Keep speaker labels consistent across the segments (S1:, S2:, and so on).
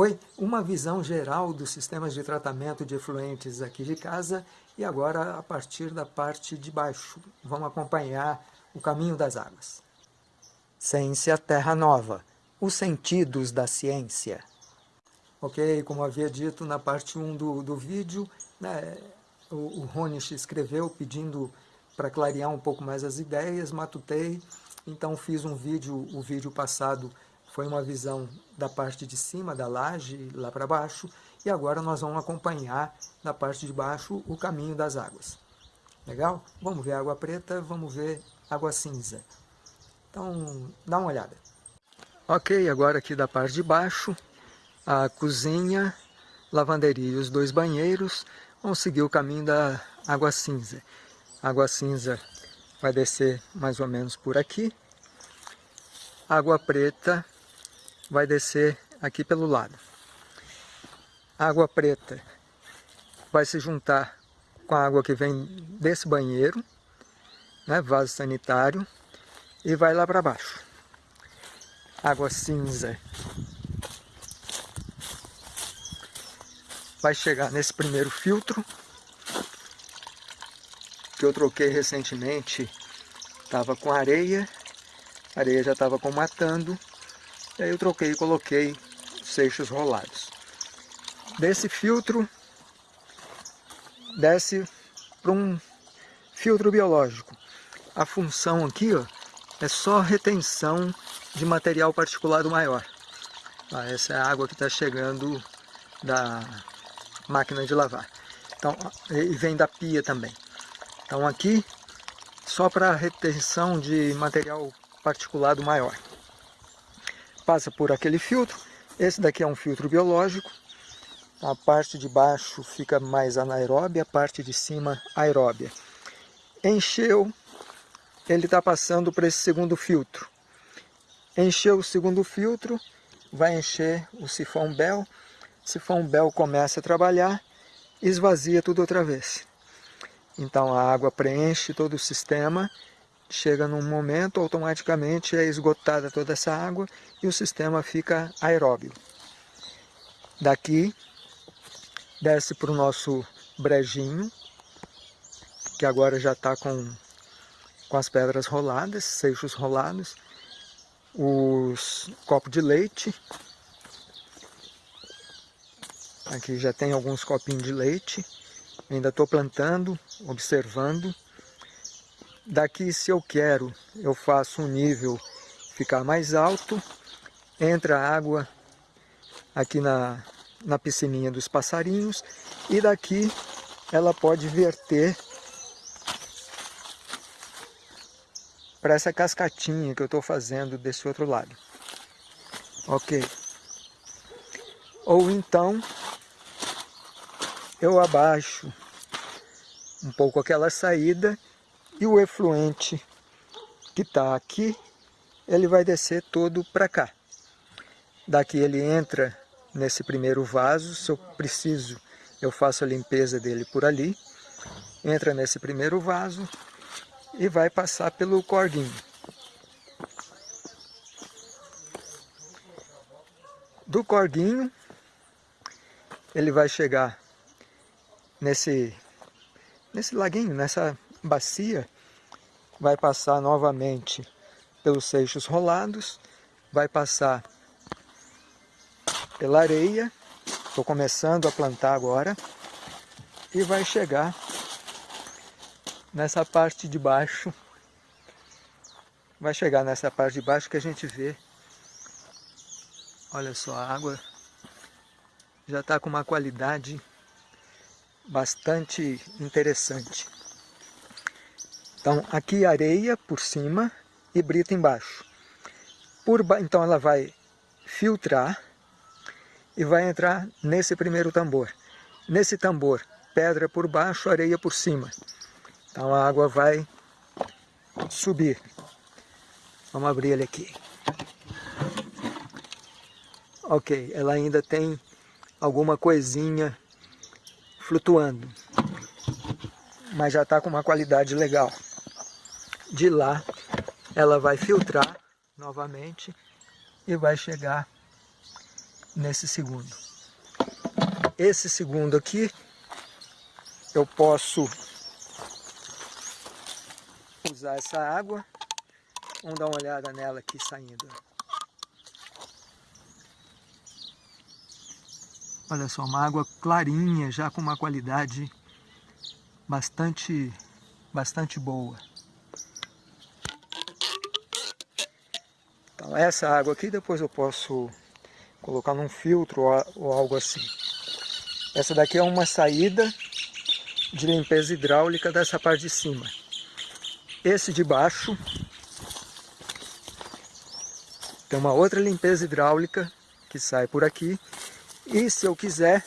S1: Oi, uma visão geral dos sistemas de tratamento de efluentes aqui de casa e agora a partir da parte de baixo. Vamos acompanhar o caminho das águas. Ciência Terra Nova, os sentidos da ciência. Ok, como havia dito na parte 1 do, do vídeo, né, o, o Ronish escreveu pedindo para clarear um pouco mais as ideias, matutei, então fiz um vídeo, o vídeo passado foi uma visão da parte de cima da laje, lá para baixo, e agora nós vamos acompanhar na parte de baixo o caminho das águas. Legal? Vamos ver água preta, vamos ver água cinza. Então, dá uma olhada. Ok, agora aqui da parte de baixo, a cozinha, lavanderia e os dois banheiros vão seguir o caminho da água cinza. Água cinza vai descer mais ou menos por aqui. água preta vai descer aqui pelo lado. A água preta vai se juntar com a água que vem desse banheiro, né, vaso sanitário, e vai lá para baixo. Água cinza vai chegar nesse primeiro filtro, que eu troquei recentemente, estava com areia, a areia já estava comatando, e aí eu troquei e coloquei seixos rolados. Desse filtro, desce para um filtro biológico. A função aqui ó, é só retenção de material particulado maior. Ah, essa é a água que está chegando da máquina de lavar. Então, e vem da pia também. Então aqui, só para retenção de material particulado maior passa por aquele filtro. Esse daqui é um filtro biológico. A parte de baixo fica mais anaeróbia, a parte de cima aeróbia. Encheu, ele está passando para esse segundo filtro. Encheu o segundo filtro, vai encher o sifão Bell. Sifão Bell começa a trabalhar, esvazia tudo outra vez. Então a água preenche todo o sistema chega num momento, automaticamente é esgotada toda essa água e o sistema fica aeróbio. Daqui, desce para o nosso brejinho, que agora já está com, com as pedras roladas, seixos rolados, os copos de leite, aqui já tem alguns copinhos de leite, ainda estou plantando, observando, Daqui, se eu quero, eu faço um nível ficar mais alto, entra água aqui na, na piscininha dos passarinhos e daqui ela pode verter para essa cascatinha que eu estou fazendo desse outro lado. Ok. Ou então eu abaixo um pouco aquela saída e o efluente que está aqui, ele vai descer todo para cá. Daqui ele entra nesse primeiro vaso, se eu preciso, eu faço a limpeza dele por ali. Entra nesse primeiro vaso e vai passar pelo corguinho. Do corguinho, ele vai chegar nesse, nesse laguinho, nessa bacia vai passar novamente pelos seixos rolados, vai passar pela areia, estou começando a plantar agora, e vai chegar nessa parte de baixo, vai chegar nessa parte de baixo que a gente vê, olha só, a água já está com uma qualidade bastante interessante. Então, aqui areia por cima e brita embaixo. Por ba... Então, ela vai filtrar e vai entrar nesse primeiro tambor. Nesse tambor, pedra por baixo, areia por cima. Então, a água vai subir. Vamos abrir ele aqui. Ok, ela ainda tem alguma coisinha flutuando, mas já está com uma qualidade legal de lá ela vai filtrar novamente e vai chegar nesse segundo. Esse segundo aqui, eu posso usar essa água. Vamos dar uma olhada nela aqui saindo. Olha só, uma água clarinha, já com uma qualidade bastante, bastante boa. Então essa água aqui depois eu posso colocar num filtro ou algo assim. Essa daqui é uma saída de limpeza hidráulica dessa parte de cima. Esse de baixo tem uma outra limpeza hidráulica que sai por aqui. E se eu quiser,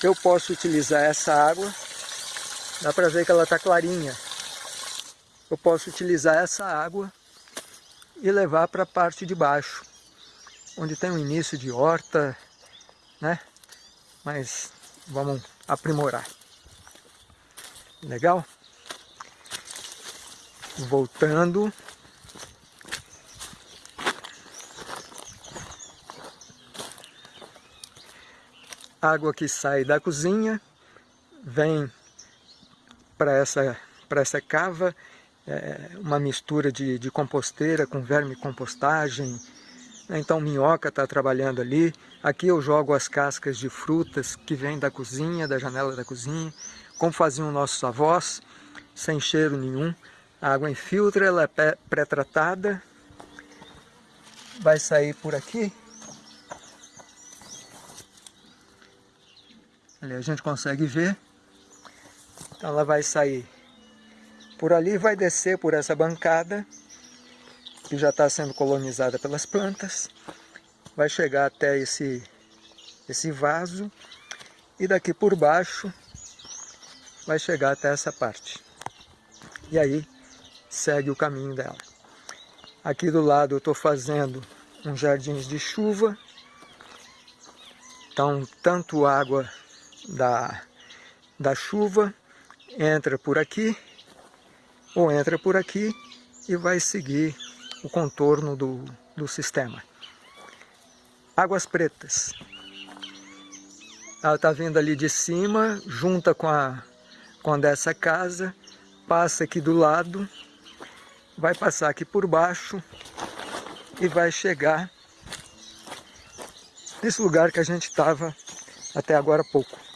S1: eu posso utilizar essa água. Dá para ver que ela está clarinha. Eu posso utilizar essa água e levar para a parte de baixo, onde tem o início de horta, né? Mas vamos aprimorar. Legal? Voltando. Água que sai da cozinha, vem para essa, essa cava, é, uma mistura de, de composteira com verme compostagem. Então minhoca está trabalhando ali. Aqui eu jogo as cascas de frutas que vêm da cozinha, da janela da cozinha, como faziam nossos avós, sem cheiro nenhum. A água infiltra, ela é pré-tratada, vai sair por aqui. Ali a gente consegue ver. Então ela vai sair por ali vai descer por essa bancada, que já está sendo colonizada pelas plantas, vai chegar até esse, esse vaso, e daqui por baixo vai chegar até essa parte. E aí segue o caminho dela. Aqui do lado eu estou fazendo uns jardins de chuva, então tanto água da, da chuva. Entra por aqui ou entra por aqui e vai seguir o contorno do, do sistema. Águas pretas. Ela está vindo ali de cima, junta com a, com a dessa casa, passa aqui do lado, vai passar aqui por baixo e vai chegar nesse lugar que a gente estava até agora há pouco.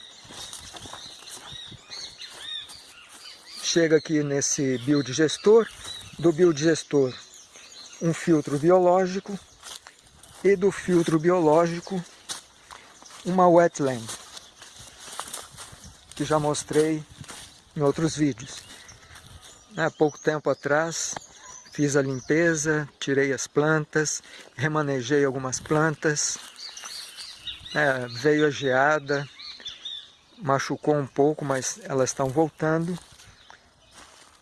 S1: Chega aqui nesse biodigestor, do biodigestor um filtro biológico e do filtro biológico uma wetland, que já mostrei em outros vídeos. Há pouco tempo atrás fiz a limpeza, tirei as plantas, remanejei algumas plantas, é, veio a geada, machucou um pouco, mas elas estão voltando.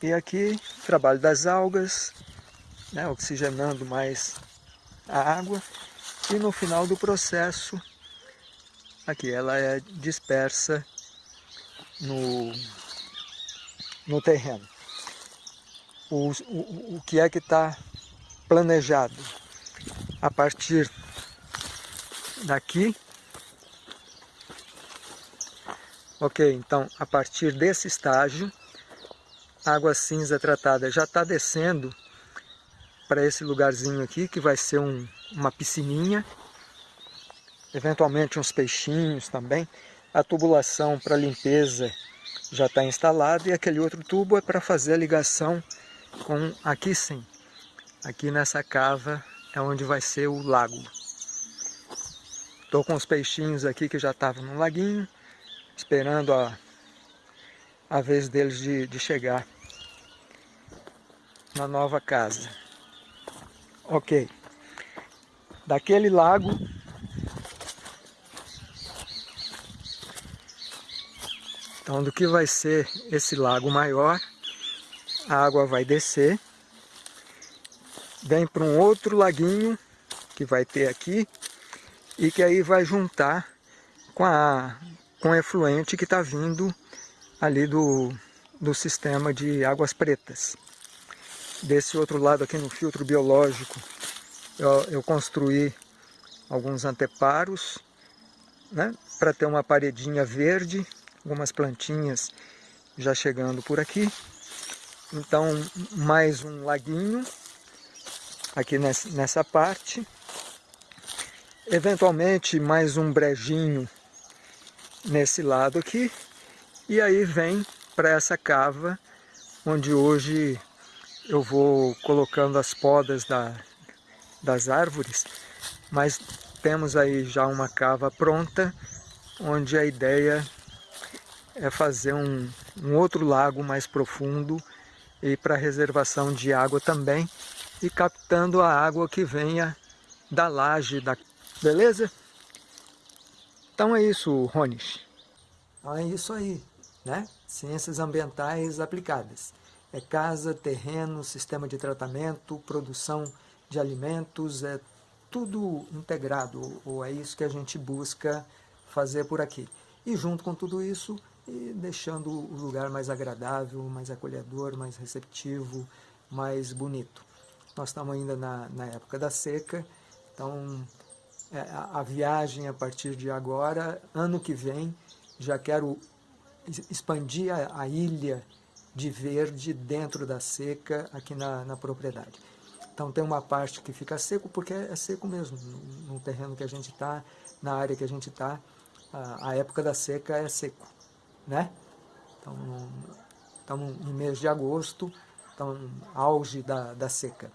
S1: E aqui, trabalho das algas, né, oxigenando mais a água. E no final do processo, aqui ela é dispersa no, no terreno. O, o, o que é que está planejado? A partir daqui, ok, então a partir desse estágio, água cinza tratada já está descendo para esse lugarzinho aqui, que vai ser um, uma piscininha, eventualmente uns peixinhos também. A tubulação para limpeza já está instalada e aquele outro tubo é para fazer a ligação com aqui sim. Aqui nessa cava é onde vai ser o lago. Estou com os peixinhos aqui que já estavam no laguinho, esperando a, a vez deles de, de chegar na nova casa. Ok. Daquele lago Então, do que vai ser esse lago maior, a água vai descer, vem para um outro laguinho que vai ter aqui, e que aí vai juntar com, a, com o efluente que está vindo ali do, do sistema de águas pretas. Desse outro lado aqui no filtro biológico, eu, eu construí alguns anteparos, né, para ter uma paredinha verde, algumas plantinhas já chegando por aqui. Então, mais um laguinho aqui nessa parte. Eventualmente, mais um brejinho nesse lado aqui. E aí vem para essa cava, onde hoje eu vou colocando as podas da, das árvores, mas temos aí já uma cava pronta, onde a ideia é fazer um, um outro lago mais profundo e para reservação de água também, e captando a água que venha da laje, da... beleza? Então é isso, Ronis.
S2: Então é isso aí, né? Ciências ambientais aplicadas. É casa, terreno, sistema de tratamento, produção de alimentos, é tudo integrado, ou é isso que a gente busca fazer por aqui. E junto com tudo isso, e deixando o lugar mais agradável, mais acolhedor, mais receptivo, mais bonito. Nós estamos ainda na, na época da seca, então é, a, a viagem a partir de agora, ano que vem, já quero expandir a, a ilha de verde dentro da seca aqui na, na propriedade. Então tem uma parte que fica seco, porque é seco mesmo, no, no terreno que a gente está, na área que a gente está, a, a época da seca é seco né? Então, estamos em mês de agosto, então auge da, da seca.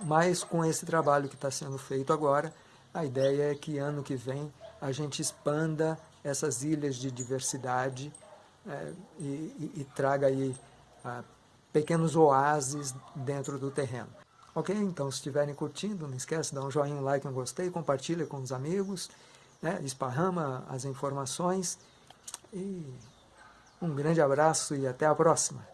S2: Mas com esse trabalho que está sendo feito agora, a ideia é que ano que vem a gente expanda essas ilhas de diversidade é, e, e, e, traga aí ah, pequenos oásis dentro do terreno. Ok? Então, se estiverem curtindo, não esquece de dar um joinha, um like, um gostei, compartilha com os amigos, né? esparrama as informações e um grande abraço e até a próxima.